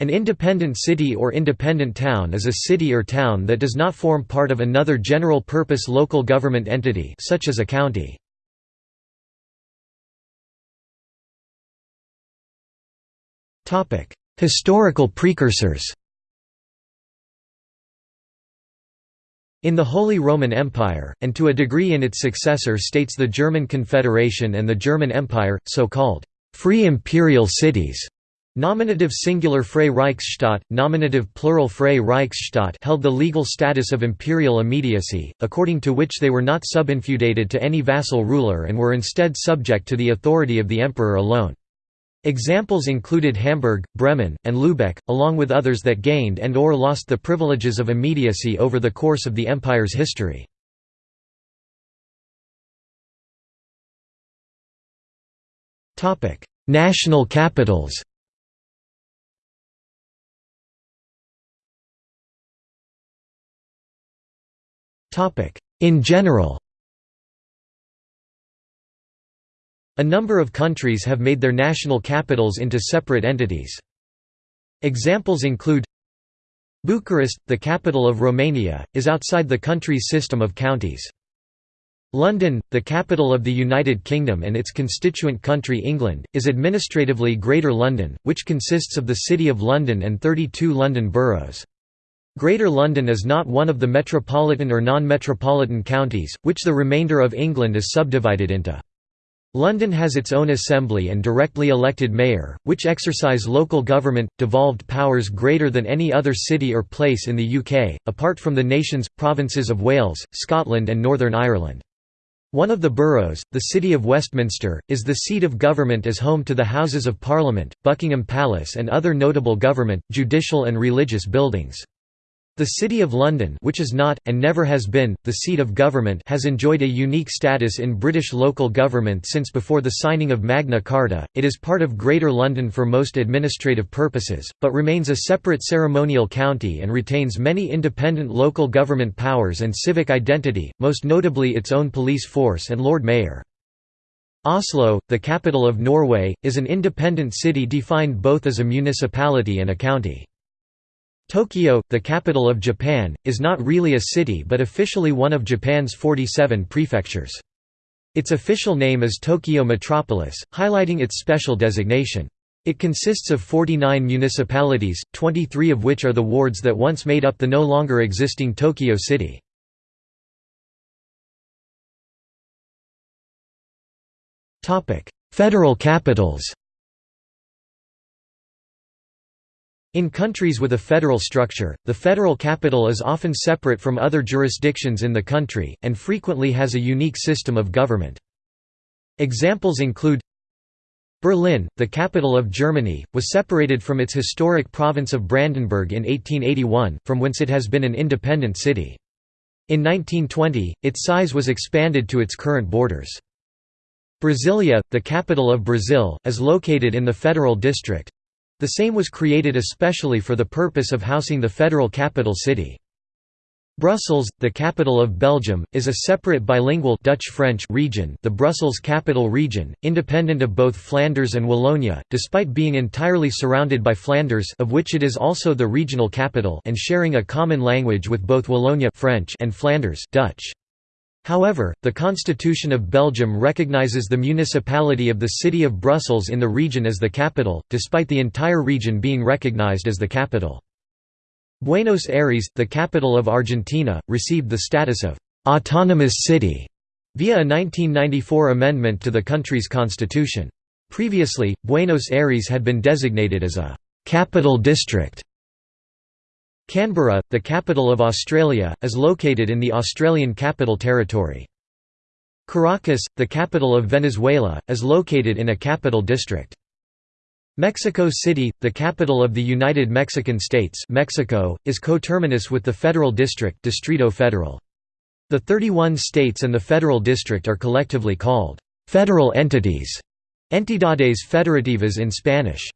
An independent city or independent town is a city or town that does not form part of another general-purpose local government entity such as a county. Historical precursors In the Holy Roman Empire, and to a degree in its successor states the German Confederation and the German Empire, so-called «free imperial cities» Nominative singular Freie Reichsstadt, nominative plural Freie Reichsstadt held the legal status of imperial immediacy, according to which they were not subinfeudated to any vassal ruler and were instead subject to the authority of the emperor alone. Examples included Hamburg, Bremen, and Lübeck, along with others that gained and or lost the privileges of immediacy over the course of the empire's history. National capitals In general A number of countries have made their national capitals into separate entities. Examples include Bucharest, the capital of Romania, is outside the country's system of counties. London, the capital of the United Kingdom and its constituent country England, is administratively Greater London, which consists of the City of London and 32 London boroughs. Greater London is not one of the metropolitan or non-metropolitan counties, which the remainder of England is subdivided into. London has its own assembly and directly elected mayor, which exercise local government, devolved powers greater than any other city or place in the UK, apart from the nation's, provinces of Wales, Scotland and Northern Ireland. One of the boroughs, the City of Westminster, is the seat of government as home to the Houses of Parliament, Buckingham Palace and other notable government, judicial and religious buildings. The City of London which is not, and never has been, the seat of government has enjoyed a unique status in British local government since before the signing of Magna Carta, it is part of Greater London for most administrative purposes, but remains a separate ceremonial county and retains many independent local government powers and civic identity, most notably its own police force and Lord Mayor. Oslo, the capital of Norway, is an independent city defined both as a municipality and a county. Tokyo, the capital of Japan, is not really a city but officially one of Japan's 47 prefectures. Its official name is Tokyo Metropolis, highlighting its special designation. It consists of 49 municipalities, 23 of which are the wards that once made up the no longer existing Tokyo City. Federal capitals In countries with a federal structure, the federal capital is often separate from other jurisdictions in the country, and frequently has a unique system of government. Examples include Berlin, the capital of Germany, was separated from its historic province of Brandenburg in 1881, from whence it has been an independent city. In 1920, its size was expanded to its current borders. Brasilia, the capital of Brazil, is located in the Federal District, the same was created especially for the purpose of housing the federal capital city. Brussels, the capital of Belgium, is a separate bilingual Dutch-French region the Brussels Capital Region, independent of both Flanders and Wallonia, despite being entirely surrounded by Flanders of which it is also the regional capital and sharing a common language with both Wallonia French and Flanders Dutch. However, the Constitution of Belgium recognizes the municipality of the city of Brussels in the region as the capital, despite the entire region being recognized as the capital. Buenos Aires, the capital of Argentina, received the status of «autonomous city» via a 1994 amendment to the country's constitution. Previously, Buenos Aires had been designated as a «capital district» Canberra, the capital of Australia, is located in the Australian Capital Territory. Caracas, the capital of Venezuela, is located in a capital district. Mexico City, the capital of the United Mexican States Mexico, is coterminous with the Federal District Distrito Federal. The 31 states and the Federal District are collectively called «federal entities» entidades federativas in Spanish.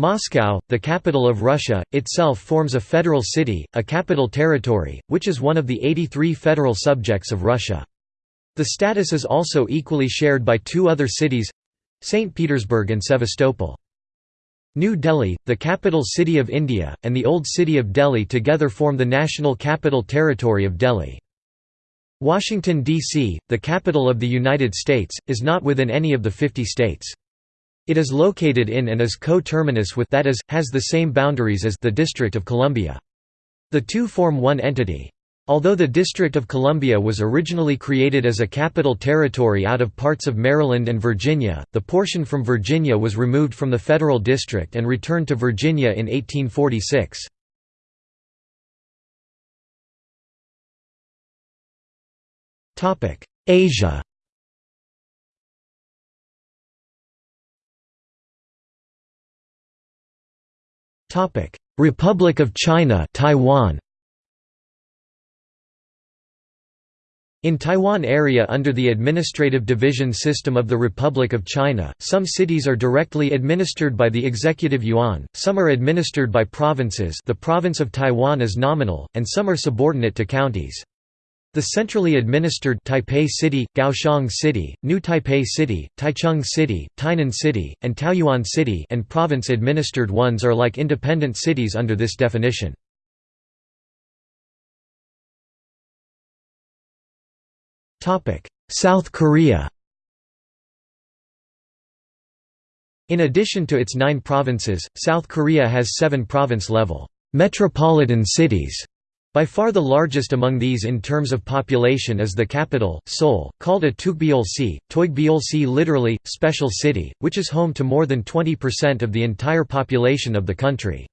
Moscow, the capital of Russia, itself forms a federal city, a capital territory, which is one of the 83 federal subjects of Russia. The status is also equally shared by two other cities—St. Petersburg and Sevastopol. New Delhi, the capital city of India, and the Old City of Delhi together form the National Capital Territory of Delhi. Washington, D.C., the capital of the United States, is not within any of the 50 states. It is located in and is coterminous with that is, has the same boundaries as the District of Columbia. The two form one entity. Although the District of Columbia was originally created as a capital territory out of parts of Maryland and Virginia, the portion from Virginia was removed from the federal district and returned to Virginia in 1846. Asia Republic of China Taiwan In Taiwan area under the administrative division system of the Republic of China, some cities are directly administered by the executive yuan, some are administered by provinces the province of Taiwan is nominal, and some are subordinate to counties. The centrally administered Taipei City, Kaohsiung City, New Taipei City, Taichung City, Tainan City, and Taoyuan City and province-administered ones are like independent cities under this definition. South Korea In addition to its nine provinces, South Korea has seven province-level metropolitan cities. By far the largest among these in terms of population is the capital, Seoul, called a Tukbyolsi, Toigbyolsi literally, special city, which is home to more than 20% of the entire population of the country.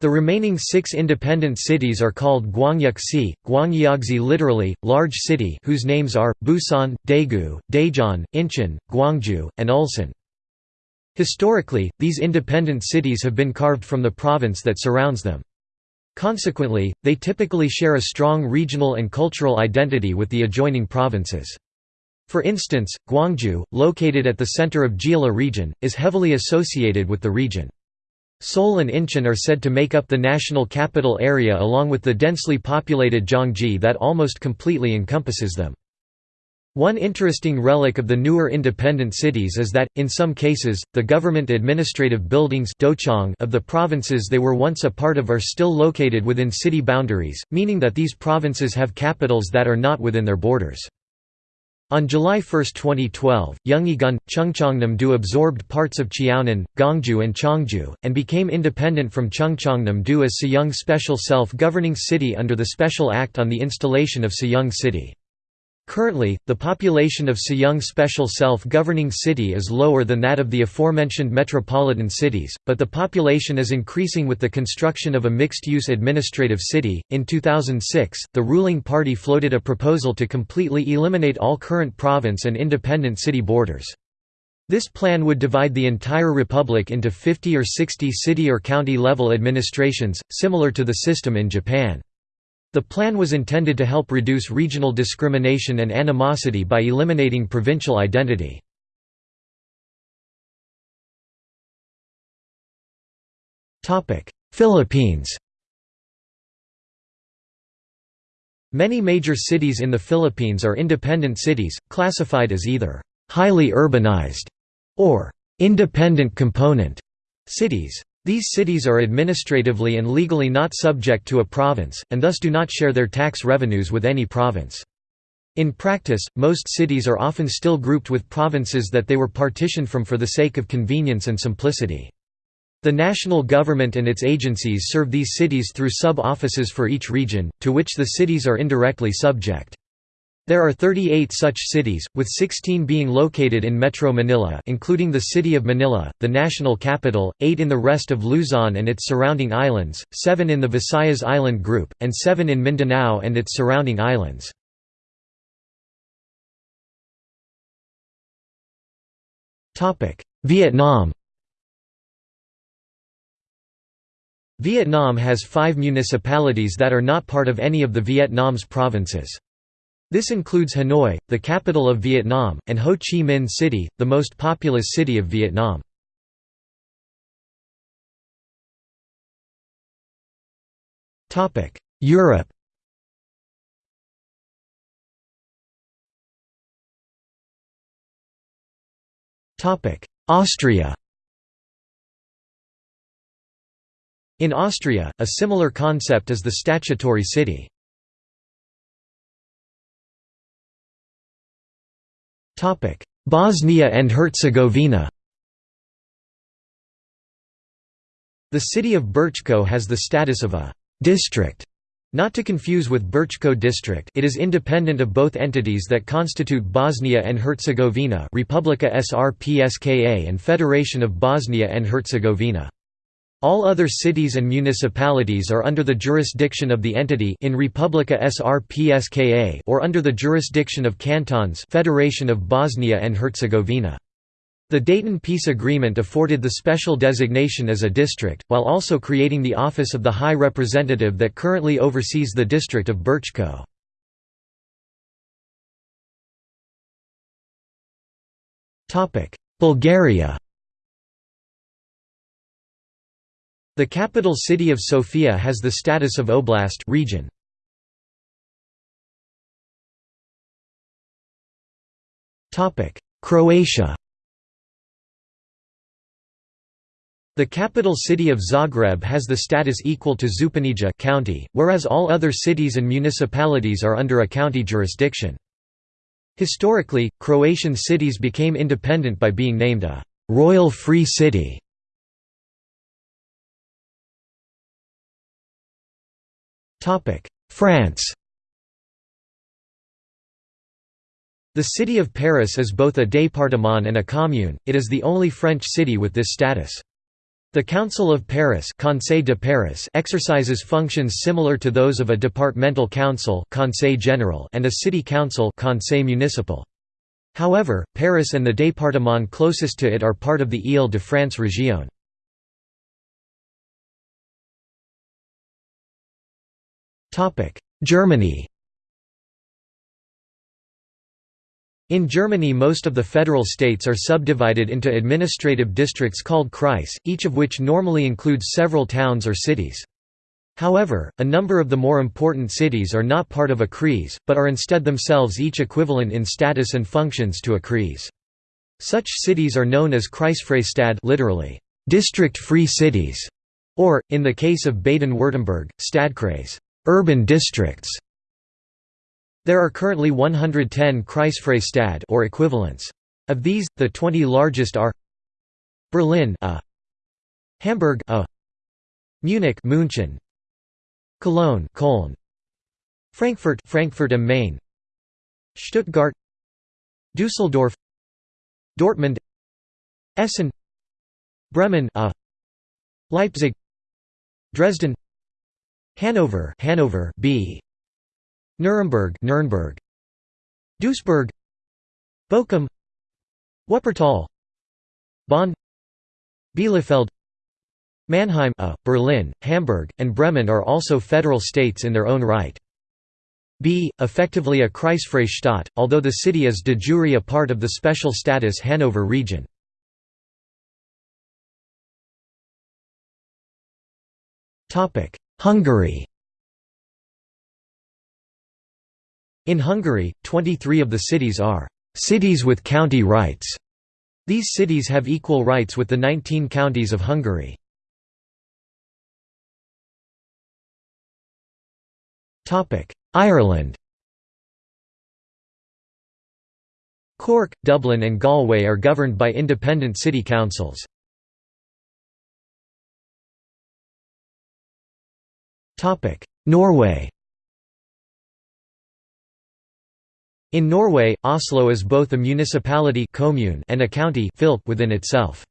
The remaining six independent cities are called Gwangyuk-si, Gwangyagzi literally, large city whose names are, Busan, Daegu, Daejeon, Incheon, Gwangju, and Ulsan. Historically, these independent cities have been carved from the province that surrounds them. Consequently, they typically share a strong regional and cultural identity with the adjoining provinces. For instance, Gwangju, located at the center of Jeolla region, is heavily associated with the region. Seoul and Incheon are said to make up the national capital area along with the densely populated Gyeonggi that almost completely encompasses them. One interesting relic of the newer independent cities is that, in some cases, the government administrative buildings of the provinces they were once a part of are still located within city boundaries, meaning that these provinces have capitals that are not within their borders. On July 1, 2012, Yeongigun, Chungcheongnam-do absorbed parts of Cheonan, Gongju and Cheongju, and became independent from Chungcheongnam-do as Sejong Special Self-Governing City under the Special Act on the Installation of Sejong City. Currently, the population of Sejong Special Self-Governing City is lower than that of the aforementioned metropolitan cities, but the population is increasing with the construction of a mixed-use administrative city. In 2006, the ruling party floated a proposal to completely eliminate all current province and independent city borders. This plan would divide the entire republic into 50 or 60 city or county level administrations, similar to the system in Japan. The plan was intended to help reduce regional discrimination and animosity by eliminating provincial identity. Philippines Many major cities in the Philippines are independent cities, classified as either «highly urbanized» or «independent component» cities. These cities are administratively and legally not subject to a province, and thus do not share their tax revenues with any province. In practice, most cities are often still grouped with provinces that they were partitioned from for the sake of convenience and simplicity. The national government and its agencies serve these cities through sub-offices for each region, to which the cities are indirectly subject. There are 38 such cities, with 16 being located in Metro Manila including the city of Manila, the national capital, 8 in the rest of Luzon and its surrounding islands, 7 in the Visayas Island group, and 7 in Mindanao and its surrounding islands. Vietnam Vietnam has five municipalities that are not part of any of the Vietnam's provinces. This includes Hanoi, the capital of Vietnam, and Ho Chi Minh City, the most populous city of Vietnam. Europe Austria In Austria, a similar concept is the statutory city. Bosnia and Herzegovina The city of Brčko has the status of a «district» Not to confuse with Brčko district it is independent of both entities that constitute Bosnia and Herzegovina Republika Srpska and Federation of Bosnia and Herzegovina. All other cities and municipalities are under the jurisdiction of the entity in Republika Srpska or under the jurisdiction of cantons Federation of Bosnia and Herzegovina. The Dayton Peace Agreement afforded the special designation as a district, while also creating the Office of the High Representative that currently oversees the district of Brčko. Bulgaria The capital city of Sofia has the status of oblast region. Croatia The capital city of Zagreb has the status equal to Županija county, whereas all other cities and municipalities are under a county jurisdiction. Historically, Croatian cities became independent by being named a «royal free city» France The city of Paris is both a département and a commune, it is the only French city with this status. The Council of Paris, Conseil de Paris exercises functions similar to those of a departmental council Conseil General and a city council Conseil Municipal. However, Paris and the département closest to it are part of the Île-de-France région. Germany In Germany most of the federal states are subdivided into administrative districts called Kreis, each of which normally includes several towns or cities. However, a number of the more important cities are not part of a Kreis, but are instead themselves each equivalent in status and functions to a Kreis. Such cities are known as Kreisfreie literally, district-free cities, or, in the case of Baden-Württemberg, Stadtkreis urban districts. There are currently 110 Kreisfreistad or equivalents. Of these, the 20 largest are Berlin a, Hamburg a, Munich München, Cologne Frankfurt Frankfurt am Main, Stuttgart, Düsseldorf, Dortmund, Essen, Bremen a, Leipzig, Dresden, Hanover, Hanover B. Nuremberg, Nuremberg. Duisburg, Bochum, Wuppertal, Bonn, Bielefeld, Mannheim, a, Berlin, Hamburg, and Bremen are also federal states in their own right. B, effectively a Kreisfreistaat, although the city is de jure a part of the special status Hanover region. Hungary In Hungary, 23 of the cities are «cities with county rights». These cities have equal rights with the 19 counties of Hungary. Ireland Cork, Dublin and Galway are governed by independent city councils. Norway In Norway, Oslo is both a municipality commune and a county within itself.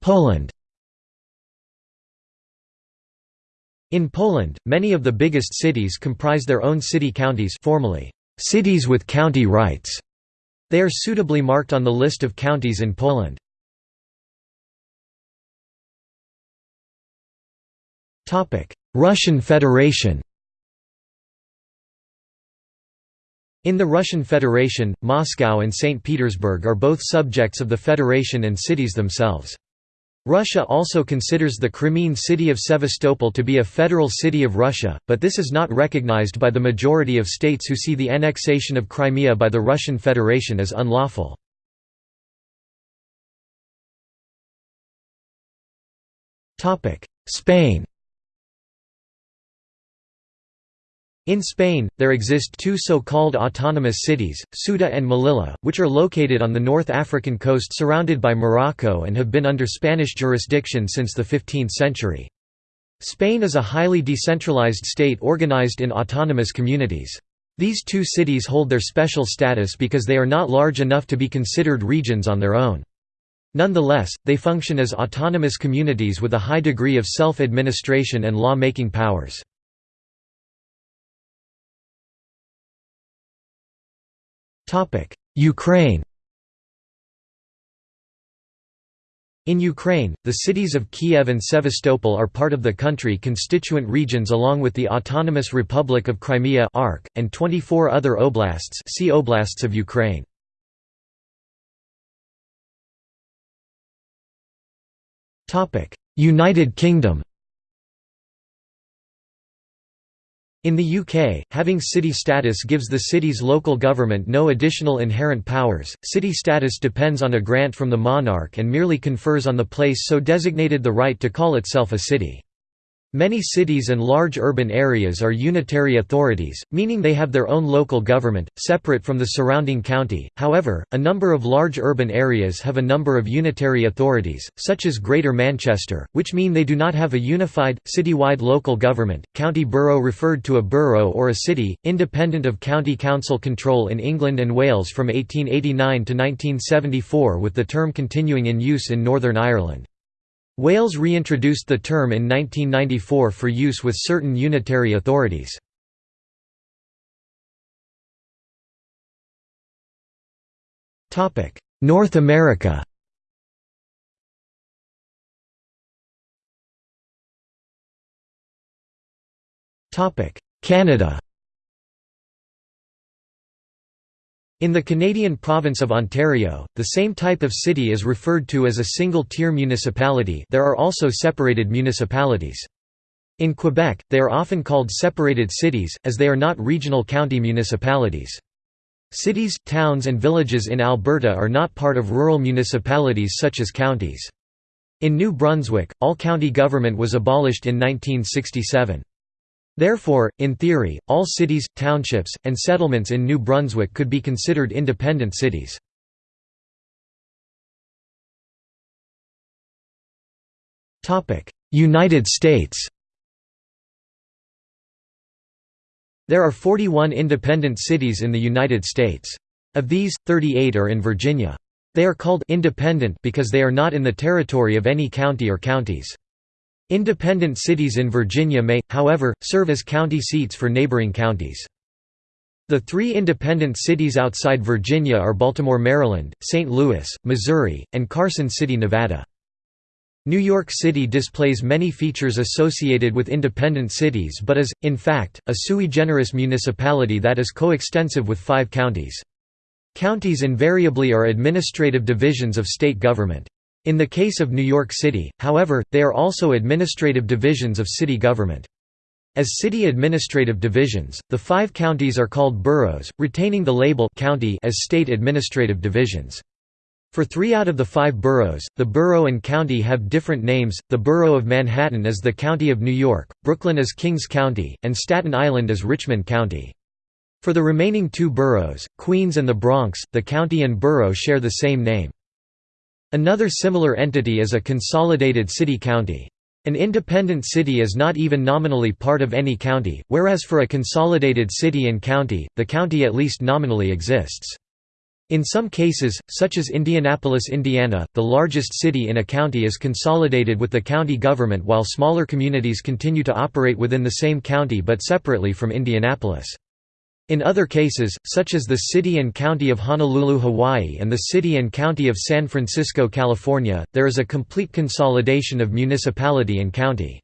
Poland In Poland, many of the biggest cities comprise their own city counties formally, cities with county rights. They are suitably marked on the list of counties in Poland. Russian Federation In the Russian Federation, Moscow and St. Petersburg are both subjects of the Federation and cities themselves. Russia also considers the Crimean city of Sevastopol to be a federal city of Russia, but this is not recognized by the majority of states who see the annexation of Crimea by the Russian Federation as unlawful. Spain In Spain, there exist two so-called autonomous cities, Ceuta and Melilla, which are located on the North African coast surrounded by Morocco and have been under Spanish jurisdiction since the 15th century. Spain is a highly decentralized state organized in autonomous communities. These two cities hold their special status because they are not large enough to be considered regions on their own. Nonetheless, they function as autonomous communities with a high degree of self-administration and law-making powers. Ukraine In Ukraine, the cities of Kiev and Sevastopol are part of the country constituent regions along with the Autonomous Republic of Crimea and 24 other oblasts see Oblasts of Ukraine. United Kingdom In the UK, having city status gives the city's local government no additional inherent powers. City status depends on a grant from the monarch and merely confers on the place so designated the right to call itself a city. Many cities and large urban areas are unitary authorities, meaning they have their own local government, separate from the surrounding county. However, a number of large urban areas have a number of unitary authorities, such as Greater Manchester, which mean they do not have a unified, citywide local government. County borough referred to a borough or a city, independent of county council control in England and Wales from 1889 to 1974 with the term continuing in use in Northern Ireland. Wales reintroduced the term in 1994 for use with certain unitary authorities. North America Canada In the Canadian province of Ontario, the same type of city is referred to as a single-tier municipality there are also separated municipalities. In Quebec, they are often called separated cities, as they are not regional county municipalities. Cities, towns and villages in Alberta are not part of rural municipalities such as counties. In New Brunswick, all county government was abolished in 1967. Therefore, in theory, all cities, townships, and settlements in New Brunswick could be considered independent cities. United States There are 41 independent cities in the United States. Of these, 38 are in Virginia. They are called «independent» because they are not in the territory of any county or counties. Independent cities in Virginia may, however, serve as county seats for neighboring counties. The three independent cities outside Virginia are Baltimore, Maryland, St. Louis, Missouri, and Carson City, Nevada. New York City displays many features associated with independent cities but is, in fact, a sui generis municipality that is coextensive with five counties. Counties invariably are administrative divisions of state government. In the case of New York City, however, they are also administrative divisions of city government. As city administrative divisions, the five counties are called boroughs, retaining the label county as state administrative divisions. For three out of the five boroughs, the borough and county have different names, the borough of Manhattan is the County of New York, Brooklyn is Kings County, and Staten Island is Richmond County. For the remaining two boroughs, Queens and the Bronx, the county and borough share the same name. Another similar entity is a consolidated city-county. An independent city is not even nominally part of any county, whereas for a consolidated city and county, the county at least nominally exists. In some cases, such as Indianapolis, Indiana, the largest city in a county is consolidated with the county government while smaller communities continue to operate within the same county but separately from Indianapolis. In other cases, such as the City and County of Honolulu, Hawaii and the City and County of San Francisco, California, there is a complete consolidation of municipality and county.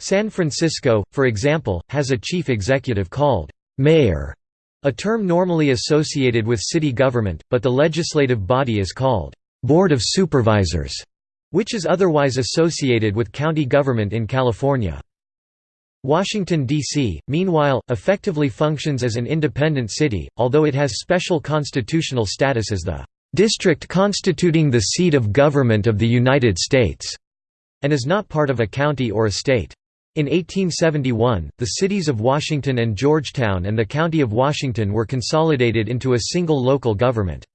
San Francisco, for example, has a chief executive called mayor, a term normally associated with city government, but the legislative body is called board of supervisors, which is otherwise associated with county government in California. Washington, D.C., meanwhile, effectively functions as an independent city, although it has special constitutional status as the "...district constituting the seat of government of the United States." and is not part of a county or a state. In 1871, the cities of Washington and Georgetown and the County of Washington were consolidated into a single local government.